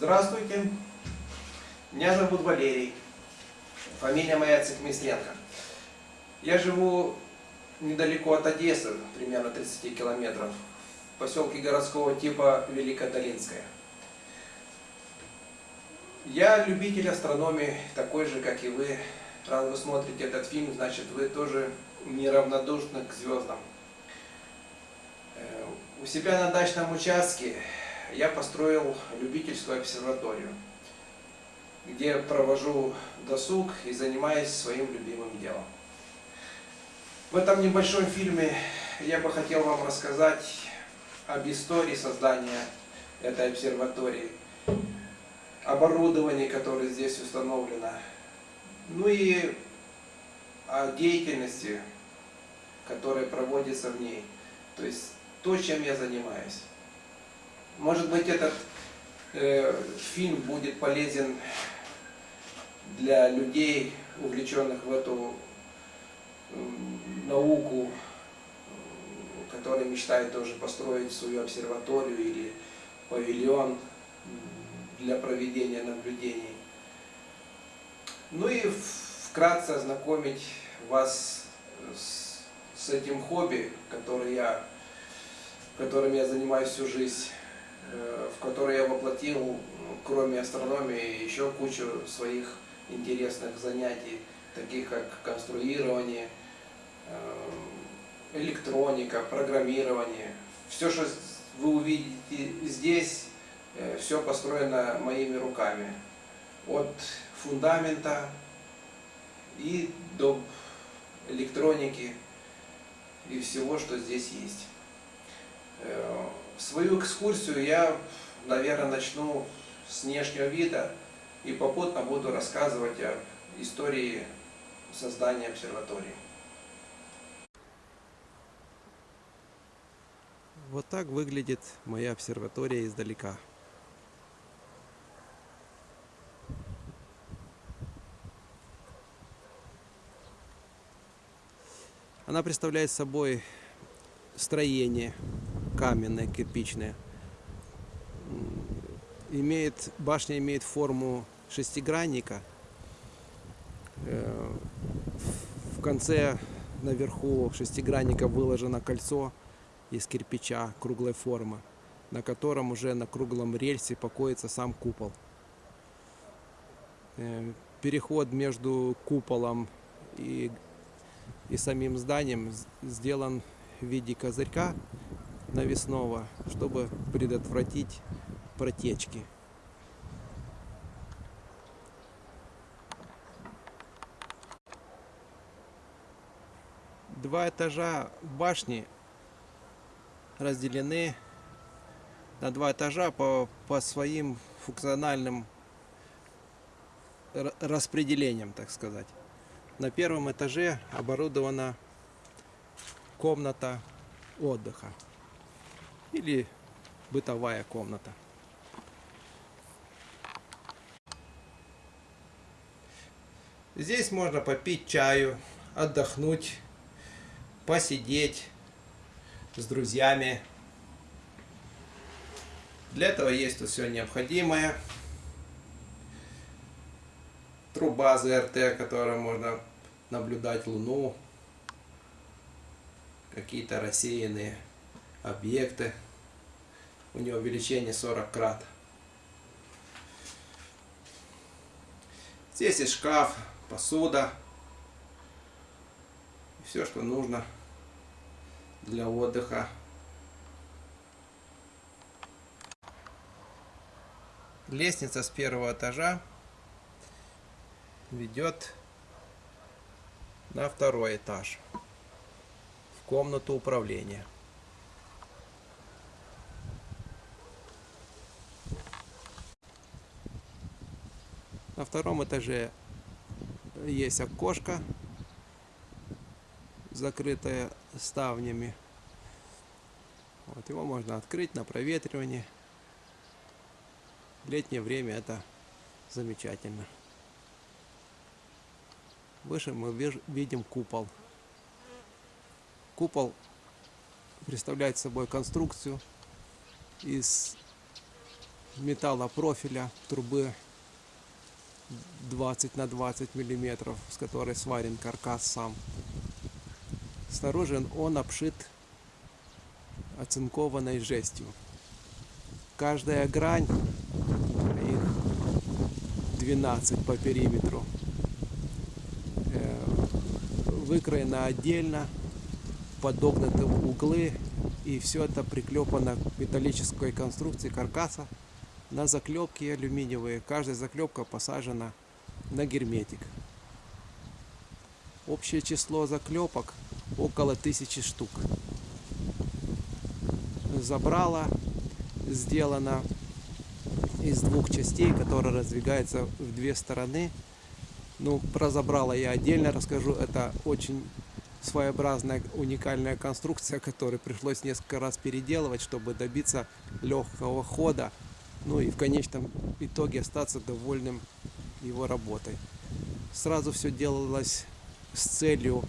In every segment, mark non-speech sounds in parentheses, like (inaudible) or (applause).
Здравствуйте, меня зовут Валерий, фамилия моя Цехмисленко. Я живу недалеко от Одессы, примерно 30 километров, в поселке городского типа Великодолинская. Я любитель астрономии, такой же, как и вы. Раз вы смотрите этот фильм, значит вы тоже неравнодушны к звездам. Э, у себя на дачном участке я построил любительскую обсерваторию, где провожу досуг и занимаюсь своим любимым делом. В этом небольшом фильме я бы хотел вам рассказать об истории создания этой обсерватории, оборудовании, которое здесь установлено, ну и о деятельности, которая проводится в ней, то есть то, чем я занимаюсь. Может быть, этот э, фильм будет полезен для людей, увлеченных в эту науку, которые мечтают тоже построить свою обсерваторию или павильон для проведения наблюдений. Ну и вкратце ознакомить вас с, с этим хобби, который я, которым я занимаюсь всю жизнь. Э, в которой я воплотил, кроме астрономии, еще кучу своих интересных занятий, таких как конструирование, э, электроника, программирование. Все, что вы увидите здесь, э, все построено моими руками. От фундамента и до электроники и всего, что здесь есть. Свою экскурсию я, наверное, начну с внешнего вида и попутно буду рассказывать о истории создания обсерватории. Вот так выглядит моя обсерватория издалека. Она представляет собой строение каменная, кирпичная. Имеет, башня имеет форму шестигранника. Э, в конце наверху шестигранника выложено кольцо из кирпича круглой формы, на котором уже на круглом рельсе покоится сам купол. Э, переход между куполом и, и самим зданием сделан в виде козырька навесного, чтобы предотвратить протечки. Два этажа башни разделены на два этажа по, по своим функциональным распределениям, так сказать. На первом этаже оборудована комната отдыха или бытовая комната. Здесь можно попить чаю, отдохнуть, посидеть с друзьями. Для этого есть тут все необходимое. Труба ЗРТ, которой можно наблюдать Луну. Какие-то рассеянные объекты. У него увеличение 40 крат. Здесь и шкаф, посуда. Все, что нужно для отдыха. Лестница с первого этажа ведет на второй этаж в комнату управления. На втором этаже есть окошко, закрытое ставнями. Вот его можно открыть на проветривание. В летнее время это замечательно. Выше мы видим купол. Купол представляет собой конструкцию из металлопрофиля трубы 20 на 20 миллиметров, с которой сварен каркас сам. Снаружи он обшит оцинкованной жестью. Каждая грань, их 12 по периметру, э, выкроена отдельно, подогнуты углы, и все это приклепано к металлической конструкции каркаса на заклепки алюминиевые. Каждая заклепка посажена на герметик. Общее число заклепок около тысячи штук. Забрала сделано из двух частей, которые раздвигаются в две стороны. Ну, про забрала я отдельно расскажу. Это очень своеобразная уникальная конструкция, которую пришлось несколько раз переделывать, чтобы добиться легкого хода. Ну и в конечном итоге остаться довольным его работой. Сразу все делалось с целью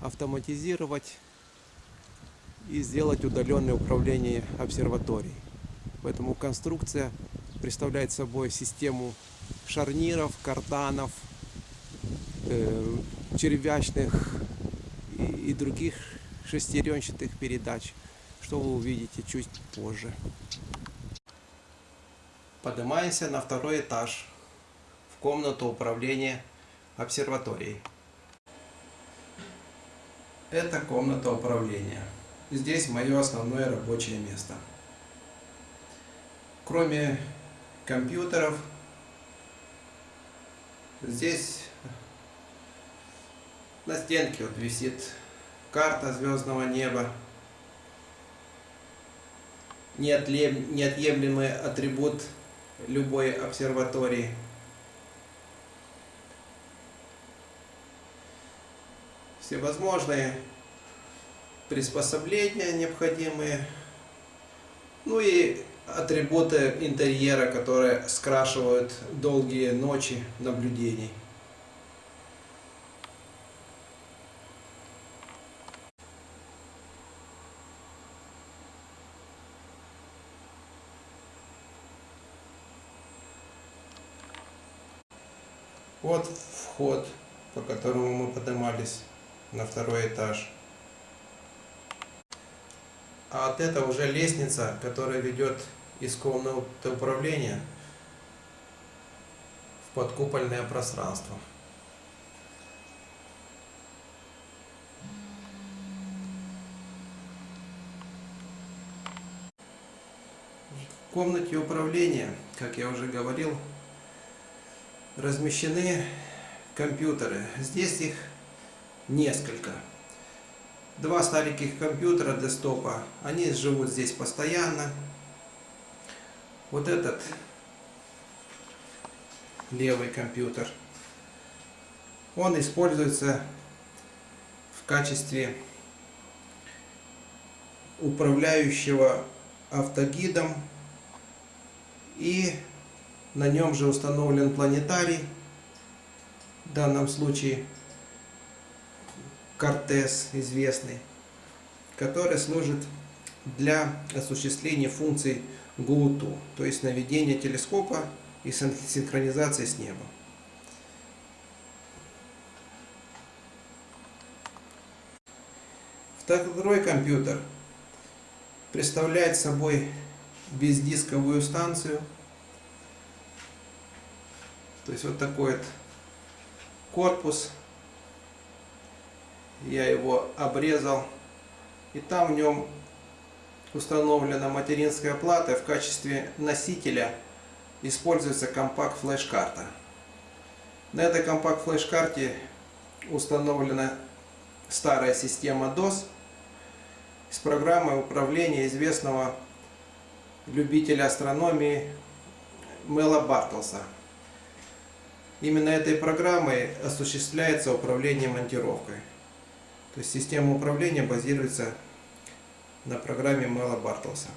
автоматизировать и сделать удаленное управление обсерваторией. Поэтому конструкция представляет собой систему шарниров, карданов, э, червячных и, и других шестеренчатых передач, что вы увидите чуть позже. Поднимаемся на второй этаж в комнату управления обсерваторией. Это комната управления. Здесь мое основное рабочее место. Кроме компьютеров, здесь на стенке вот висит карта звездного неба. Неотъемлемый атрибут любой обсерватории. Всевозможные приспособления необходимые. Ну и атрибуты интерьера, которые скрашивают долгие ночи наблюдений. Вот вход, по которому мы поднимались на второй этаж. А вот это уже лестница, которая ведет из комнаты управления в подкупольное пространство. В комнате управления, как я уже говорил, размещены компьютеры. Здесь их несколько. Два стареньких компьютера десктопа, они живут здесь постоянно. Вот этот левый компьютер, он используется в качестве управляющего автогидом и на нем же установлен планетарий, в данном случае Кортес известный, который служит для осуществления функций ГУТУ, то есть наведения телескопа и синхронизации с небом. Второй компьютер представляет собой бездисковую станцию – то есть вот такой вот корпус. Я его обрезал. И там в нем установлена материнская плата. В качестве носителя используется компакт-флеш-карта. На этой компакт-флеш-карте установлена старая система DOS с программой управления известного любителя астрономии Мела Бартлса. Именно этой программой осуществляется управление монтировкой. То есть система управления базируется на программе Мэла Бартлса.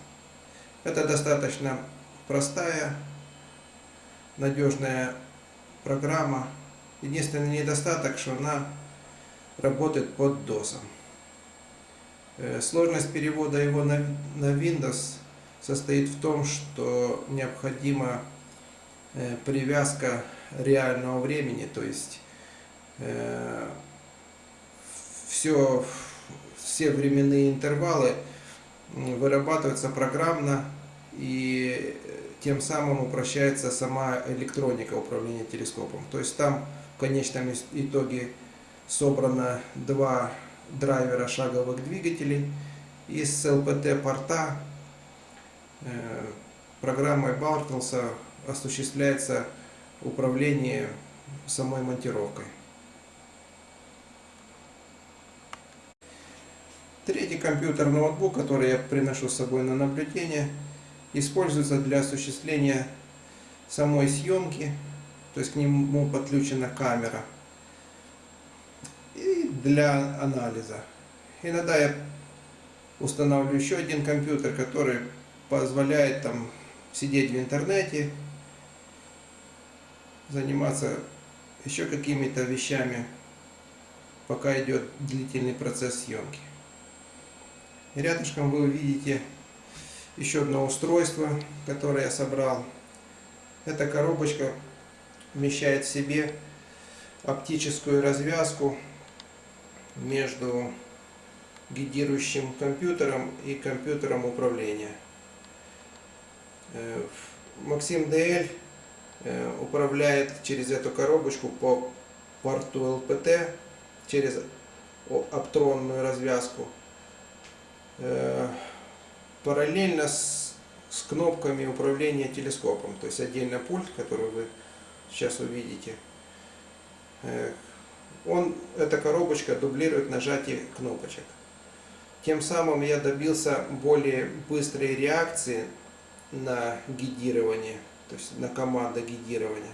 Это достаточно простая, надежная программа. Единственный недостаток, что она работает под DOS. Э, сложность перевода его на, Windows состоит в том, что необходима э, привязка реального времени, то есть все, все временные интервалы вырабатываются программно и э, тем самым упрощается сама электроника управления телескопом. То есть там в конечном итоге собрано два драйвера шаговых двигателей из ЛПТ порта э, программой Бартлса осуществляется управление самой монтировкой. Третий компьютер ноутбук, который я приношу с собой на наблюдение, используется для осуществления самой съемки, то есть к нему подключена камера и для анализа. Иногда я устанавливаю еще один компьютер, который позволяет там сидеть в интернете, заниматься еще какими-то вещами, пока идет длительный процесс съемки. И рядышком вы увидите еще одно устройство, которое я собрал. Эта коробочка вмещает в себе оптическую развязку между гидирующим компьютером и компьютером управления. Э, Максим э, управляет через эту коробочку по порту ЛПТ, через оптронную развязку, э, параллельно с, с кнопками управления телескопом. То есть отдельно пульт, который вы сейчас увидите. Э, Он, эта коробочка дублирует нажатие кнопочек. Тем самым я добился более быстрой реакции на гидирование, то есть на команду гидирования.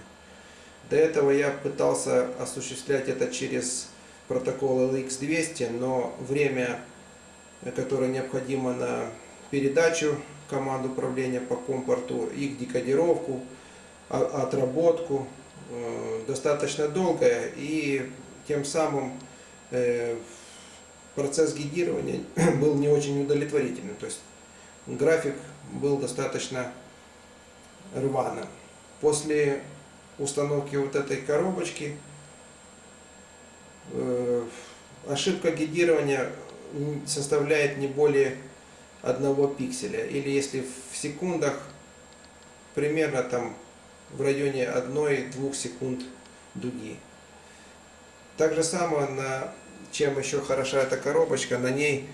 До этого я пытался осуществлять это через протокол LX200, но время, которое необходимо на передачу команд управления по компорту, их декодировку, отработку, э, достаточно долгое, и тем самым э, процесс гидирования (clears throat) был не очень удовлетворительным. То есть график был достаточно рваным. После установки вот этой коробочки э, ошибка гидирования составляет не более одного пикселя. Или если в секундах, примерно там в районе 1-2 секунд дуги. Так же самое, на, чем еще хороша эта коробочка, на ней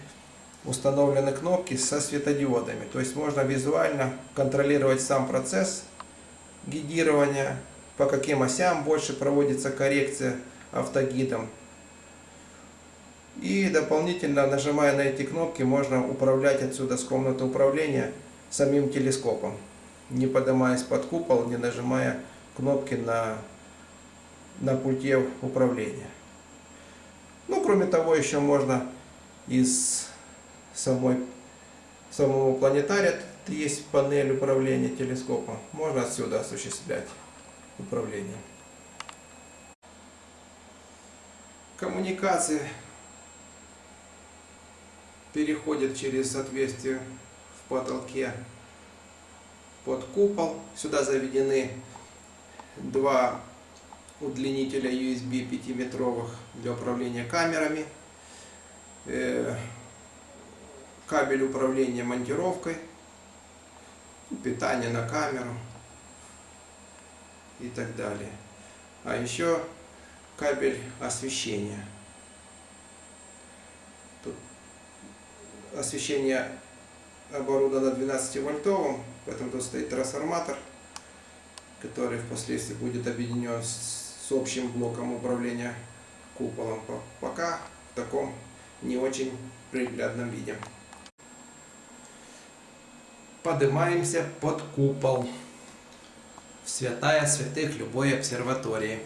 установлены кнопки со светодиодами. То есть можно визуально контролировать сам процесс гидирования, по каким осям больше проводится коррекция автогидом. И дополнительно, нажимая на эти кнопки, можно управлять отсюда с комнаты управления самим телескопом, не поднимаясь под купол, не нажимая кнопки на, на пульте управления. Ну, кроме того, еще можно из самой, самого планетария, есть панель управления телескопом, можно отсюда осуществлять управление. Коммуникации переходят через отверстие в потолке под купол. Сюда заведены два удлинителя USB 5-метровых для управления камерами, э, кабель управления монтировкой, питание на камеру и так далее. А еще кабель освещения. Тут освещение оборудовано 12 вольтовым, поэтому тут стоит трансформатор, который впоследствии будет объединен с, общим блоком управления куполом. По- Пока в таком не очень приглядном виде. Поднимаемся под купол. Святая святых любой обсерватории.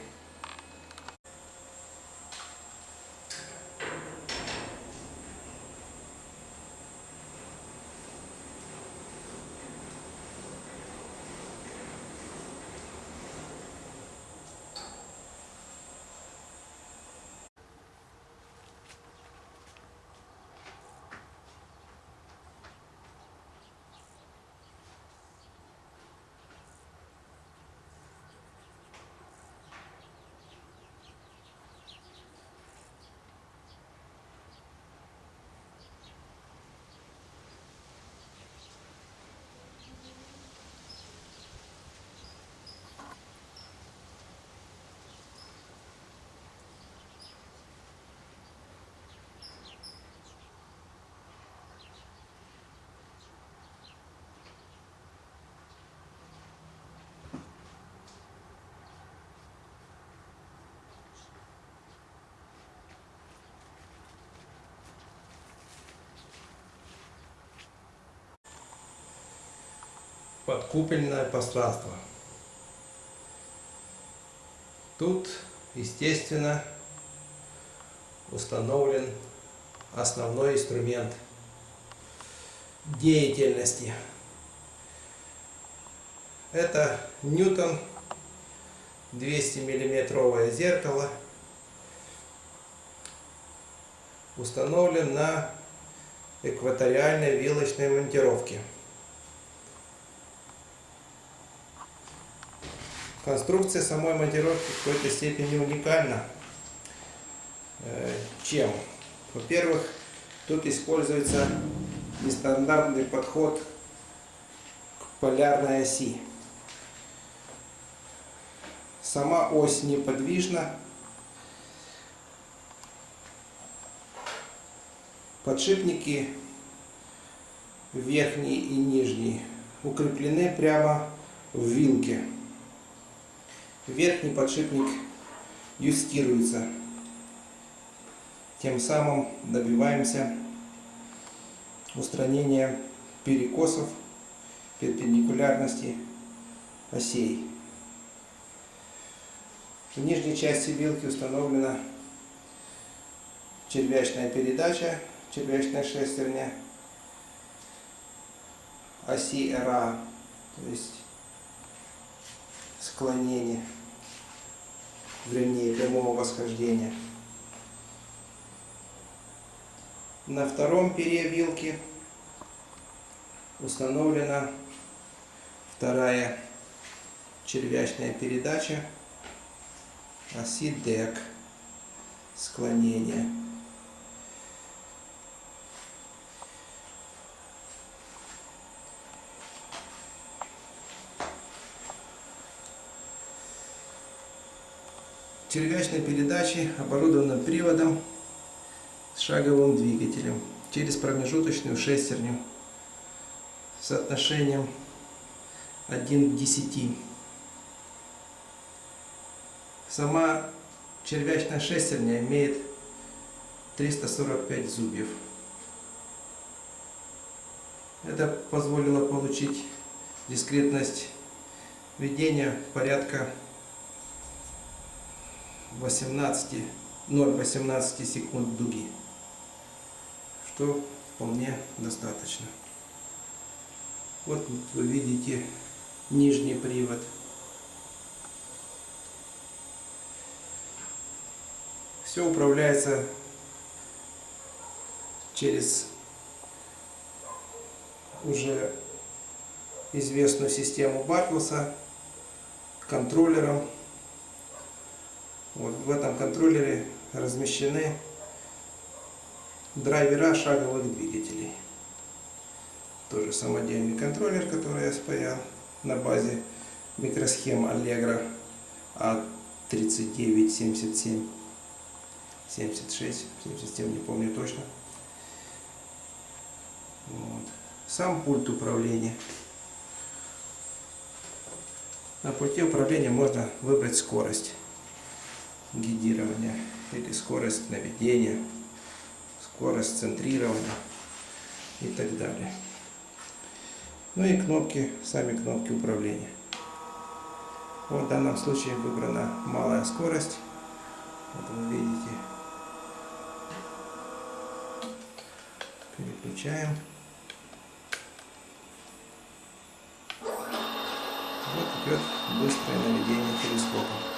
Подкупольное пространство. Тут, естественно, установлен основной инструмент деятельности. Это Ньютон 200 миллиметровое зеркало установлен на экваториальной вилочной монтировке. Конструкция самой монтировки в какой-то степени уникальна. Э, Чем? Во-первых, тут используется нестандартный подход к полярной оси. Сама ось неподвижна. Подшипники верхний и нижний укреплены прямо в вилке. Верхний подшипник юстируется. Тем самым добиваемся устранения перекосов перпендикулярности осей. В нижней части вилки установлена червячная передача, червячная шестерня, оси РА, то есть склонение в линии прямого восхождения. На втором пере вилки установлена вторая червячная передача оси ДЭК склонение. Червячной передачи оборудована приводом с шаговым двигателем через промежуточную шестерню с соотношением 1 к 10. Сама червячная шестерня имеет 345 зубьев. Это позволило получить дискретность ведения порядка 18, 0,18 секунд дуги, что вполне достаточно. Вот вы видите нижний привод. Все управляется через уже известную систему Бартлса контроллером. Вот в этом контроллере размещены драйвера шаговых двигателей. Тоже самодельный контроллер, который я спаял на базе микросхем Allegro A3977 76, 77, не помню точно. Вот. Сам пульт управления. На пульте управления можно выбрать скорость гидирования или скорость наведения, скорость центрирования и так далее. Ну и кнопки, сами кнопки управления. Вот в данном случае выбрана малая скорость. Вот вы видите. Переключаем. Вот идет быстрое наведение телескопа.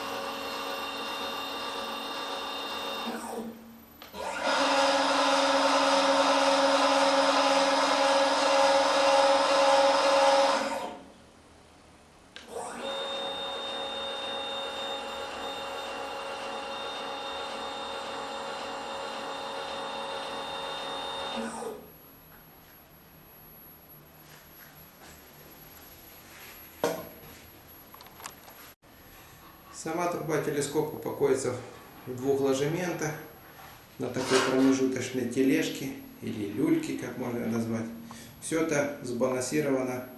Сама труба телескопа покоится в двух ложементах на такой промежуточной тележке или люльке, как можно назвать. Все это сбалансировано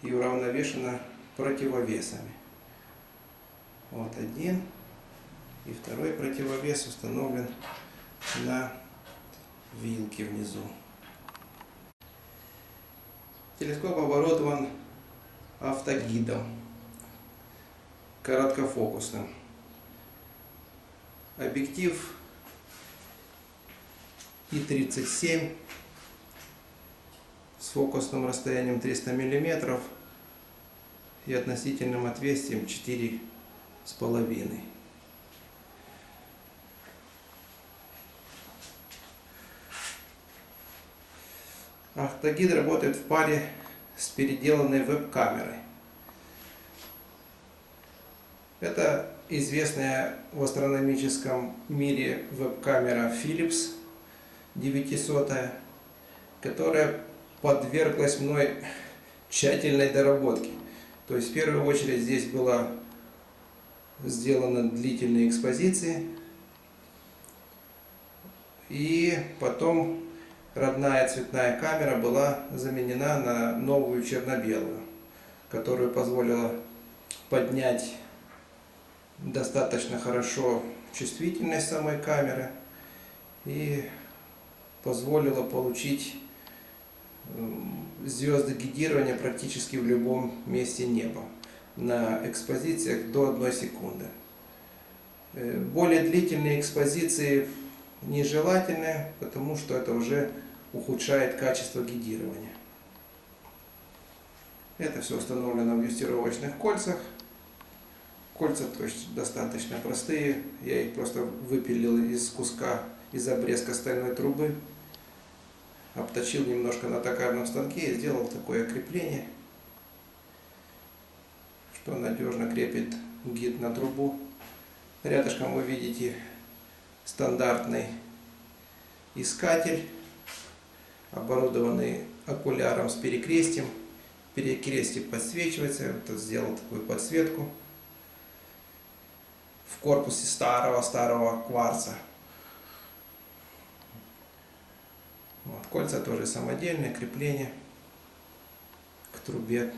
и уравновешено противовесами. Вот один и второй противовес установлен на вилке внизу. Телескоп оборудован автогидом короткофокусным. Объектив И-37 с фокусным расстоянием 300 мм и относительным отверстием 4 с половиной. Автогид работает в паре с переделанной веб-камерой. Это известная в астрономическом мире веб-камера Philips 900, которая подверглась мной тщательной доработке. То есть в первую очередь здесь была сделана длительные экспозиции. И потом родная цветная камера была заменена на новую черно-белую, которую позволила поднять достаточно хорошо чувствительность самой камеры и позволила получить звезды гидирования практически в любом месте неба на экспозициях до 1 секунды. Э, более длительные экспозиции нежелательны, потому что это уже ухудшает качество гидирования. Это все установлено в юстировочных кольцах. Кольца то есть, достаточно простые. Я их просто выпилил из куска, из обрезка стальной трубы. Обточил немножко на токарном станке и сделал такое крепление, что надежно крепит гид на трубу. Рядышком вы видите стандартный искатель, оборудованный окуляром с перекрестием. Перекрестие подсвечивается, вот сделал такую подсветку в корпусе старого-старого кварца. Вот, кольца тоже самодельные, крепление к трубе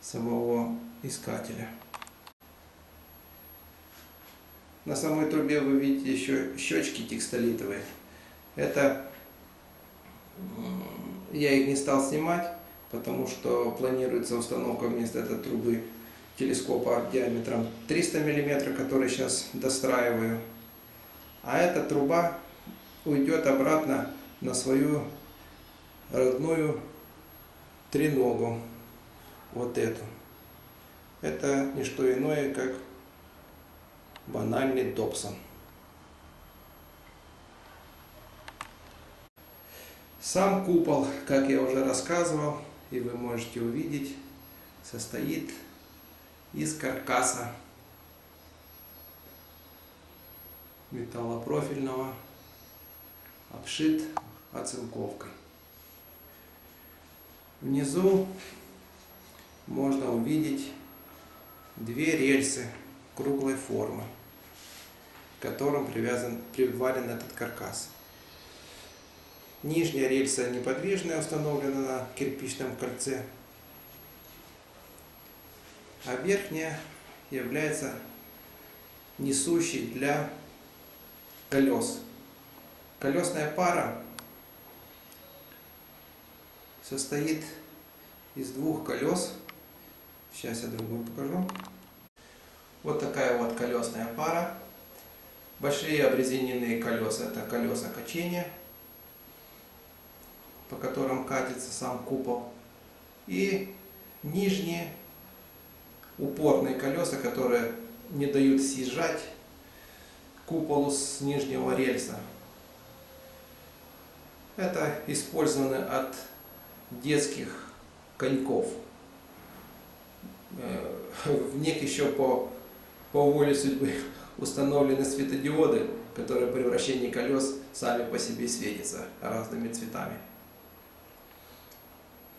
самого искателя. На самой трубе вы видите еще щечки текстолитовые. Это я их не стал снимать, потому что планируется установка вместо этой трубы телескопа диаметром 300 мм, который сейчас достраиваю. А эта труба уйдет обратно на свою родную треногу, вот эту. Это не что иное, как банальный Добсон. Сам купол, как я уже рассказывал, и вы можете увидеть, состоит из каркаса металлопрофильного, обшит оцинковкой. Внизу можно увидеть две рельсы круглой формы, к которым привязан, приварен этот каркас. Нижняя рельса неподвижная установлена на кирпичном кольце, а верхняя является несущей для колес. Колесная пара состоит из двух колес. Сейчас я другую покажу. Вот такая вот колесная пара. Большие обрезиненные колеса это колеса качения по которым катится сам купол. И нижние упорные колеса, которые не дают съезжать куполу с нижнего рельса. Это использованы от детских коньков. Э, в них еще по, по воле судьбы установлены светодиоды, которые при вращении колес сами по себе светятся разными цветами.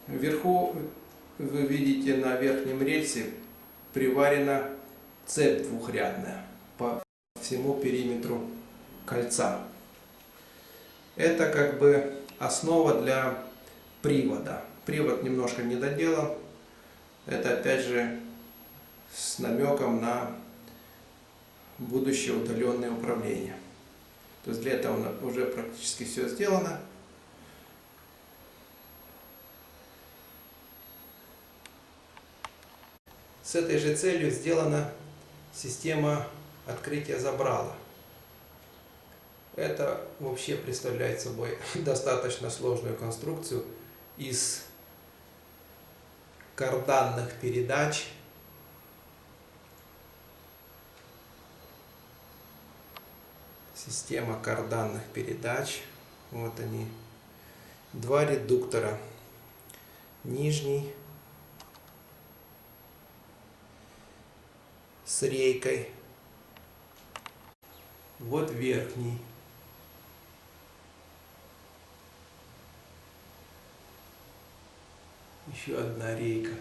Вверху вы видите на верхнем рельсе приварена цепь двухрядная по всему периметру кольца. Это как бы основа для привода. Привод немножко не доделан. Это опять же с намеком на будущее удаленное управление. То есть для этого уже практически все сделано. С этой же целью сделана система открытия забрала. Это вообще представляет собой (laughs) достаточно сложную конструкцию из карданных передач, система карданных передач. Вот они. Два редуктора. Нижний с рейкой. Вот верхний. Еще одна рейка.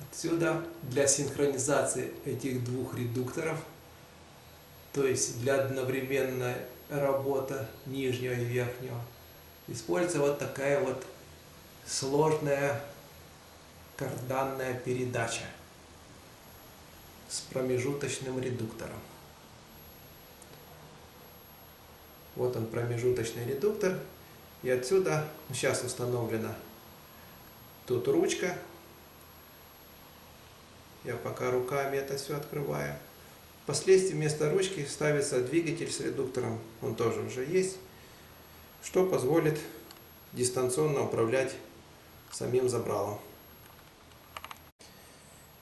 Отсюда для синхронизации этих двух редукторов, то есть для одновременной работы нижнего и верхнего, используется вот такая вот сложная карданная передача с промежуточным редуктором. Вот он промежуточный редуктор. И отсюда сейчас установлена тут ручка. Я пока руками это все открываю. Впоследствии вместо ручки ставится двигатель с редуктором. Он тоже уже есть. Что позволит дистанционно управлять самим забралом.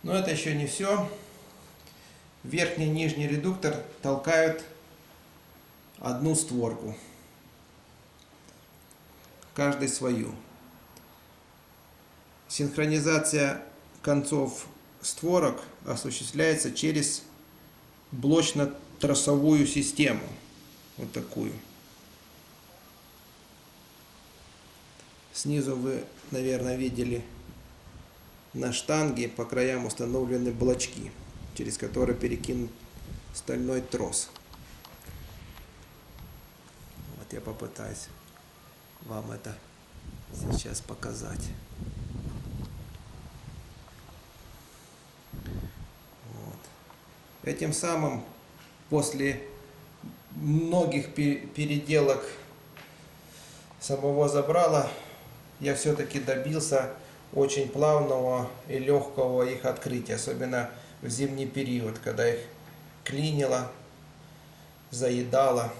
Но это еще не все. Верхний и нижний редуктор толкают одну створку. Каждый свою. Синхронизация концов створок осуществляется через блочно-тросовую систему. Вот такую. Снизу вы, наверное, видели на штанге по краям установлены блочки, через которые перекинут стальной трос. Вот я попытаюсь вам это сейчас показать. Вот. Этим самым после многих переделок самого забрала я все-таки добился очень плавного и легкого их открытия, особенно в зимний период, когда их клинило, заедало.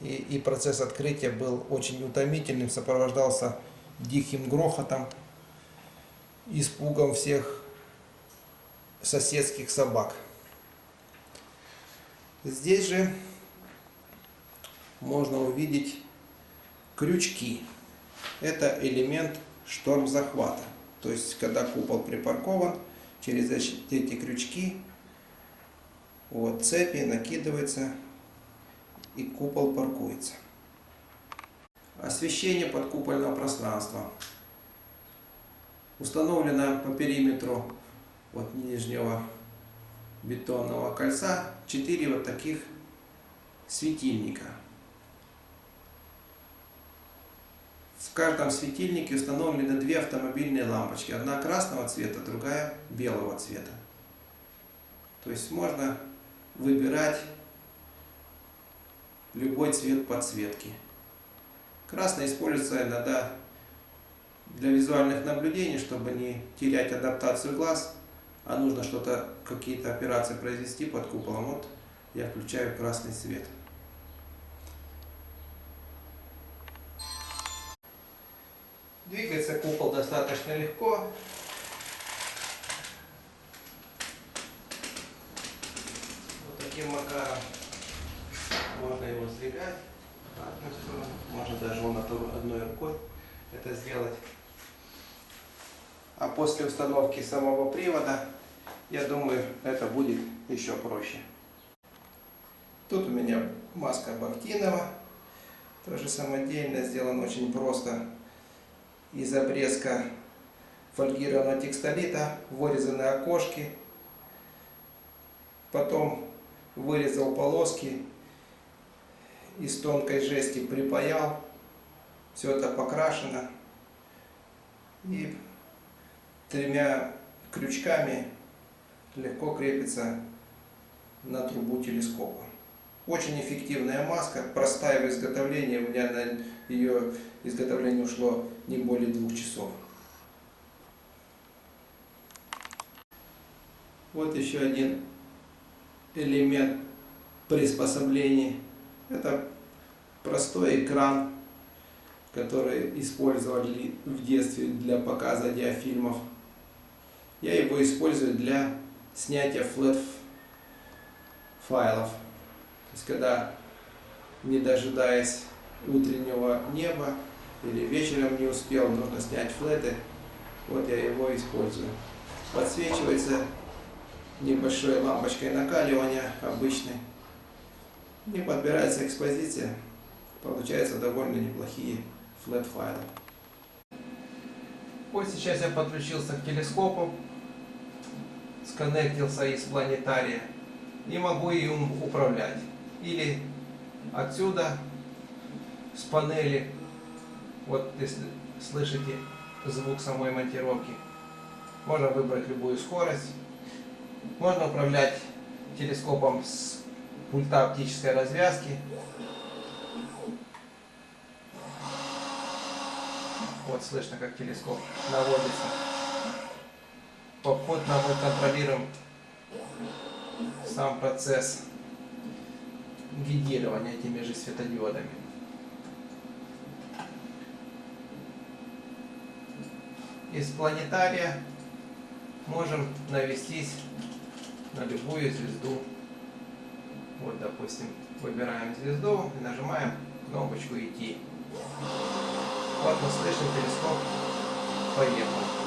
И, и процесс открытия был очень утомительным, сопровождался диким грохотом, испугом всех соседских собак. Здесь же можно увидеть крючки. Это элемент шторм захвата. То есть, когда купол припаркован, через эти крючки вот, цепи накидываются и купол паркуется. Освещение подкупольного пространства. Установлено по периметру вот нижнего бетонного кольца 4 вот таких светильника. В каждом светильнике установлены две автомобильные лампочки. Одна красного цвета, другая белого цвета. То есть можно выбирать любой цвет подсветки. Красный используется иногда для визуальных наблюдений, чтобы не терять адаптацию глаз, а нужно что-то, какие-то операции произвести под куполом. Вот я включаю красный цвет. Двигается купол достаточно легко. Вот таким макаром можно его сдвигать одну сторону, можно даже он одной рукой это сделать. А после установки самого привода, я думаю, это будет еще проще. Тут у меня маска Бахтинова, тоже самодельно, сделано очень просто из обрезка фольгированного текстолита, вырезаны окошки, потом вырезал полоски, из тонкой жести припаял, все это покрашено. И тремя крючками легко крепится на трубу телескопа. Очень эффективная маска, простая в изготовлении, у меня на ее изготовление ушло не более двух часов. Вот еще один элемент приспособления. Это простой экран, который использовали в детстве для показа диафильмов. Я его использую для снятия флэт файлов. То есть когда, не дожидаясь утреннего неба, или вечером не успел, нужно снять флеты, вот я его использую. Подсвечивается небольшой лампочкой накаливания обычной. И подбирается экспозиция. Получаются довольно неплохие флет файлы. Вот сейчас я подключился к телескопу, сконнектился из планетария и могу им управлять. Или отсюда, с панели, вот если слышите звук самой монтировки, можно выбрать любую скорость. Можно управлять телескопом с пульта оптической развязки. Вот слышно, как телескоп наводится. Попутно мы контролируем сам процесс гидирования этими же светодиодами. Из планетария можем навестись на любую звезду. Вот, допустим, выбираем звезду и нажимаем кнопочку «Идти». Вот мы слышим, телескоп поехал.